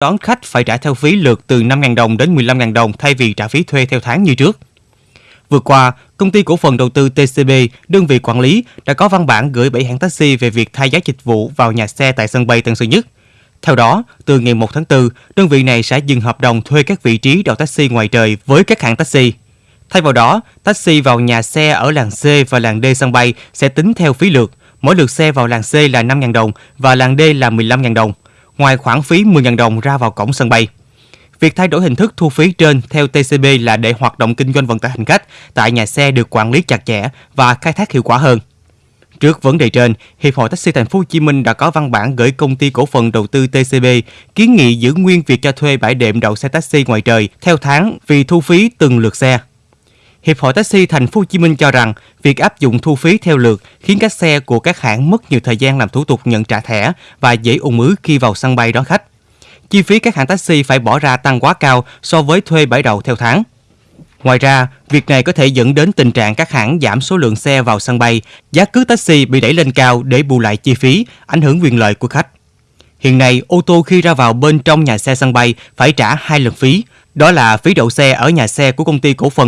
đón khách phải trả theo phí lượt từ 5.000 đồng đến 15.000 đồng thay vì trả phí thuê theo tháng như trước. Vừa qua, công ty cổ phần đầu tư TCB, đơn vị quản lý, đã có văn bản gửi 7 hãng taxi về việc thay giá dịch vụ vào nhà xe tại sân bay Tân Sơn Nhất. Theo đó, từ ngày 1 tháng 4, đơn vị này sẽ dừng hợp đồng thuê các vị trí đậu taxi ngoài trời với các hãng taxi. Thay vào đó, taxi vào nhà xe ở làng C và làng D sân bay sẽ tính theo phí lượt. Mỗi lượt xe vào làng C là 5.000 đồng và làng D là 15.000 đồng, ngoài khoản phí 10.000 đồng ra vào cổng sân bay. Việc thay đổi hình thức thu phí trên theo TCB là để hoạt động kinh doanh vận tải hành khách tại nhà xe được quản lý chặt chẽ và khai thác hiệu quả hơn. Trước vấn đề trên, Hiệp hội Taxi Thành phố Hồ Chí Minh đã có văn bản gửi công ty cổ phần đầu tư TCB kiến nghị giữ nguyên việc cho thuê bãi đệm đậu xe taxi ngoài trời theo tháng vì thu phí từng lượt xe. Hiệp hội Taxi Thành phố Hồ Chí Minh cho rằng việc áp dụng thu phí theo lượt khiến các xe của các hãng mất nhiều thời gian làm thủ tục nhận trả thẻ và dễ ùn ứ khi vào sân bay đón khách. Chi phí các hãng taxi phải bỏ ra tăng quá cao so với thuê bãi đậu theo tháng. Ngoài ra, việc này có thể dẫn đến tình trạng các hãng giảm số lượng xe vào sân bay, giá cước taxi bị đẩy lên cao để bù lại chi phí, ảnh hưởng quyền lợi của khách. Hiện nay, ô tô khi ra vào bên trong nhà xe sân bay phải trả hai lần phí, đó là phí đậu xe ở nhà xe của công ty cổ phần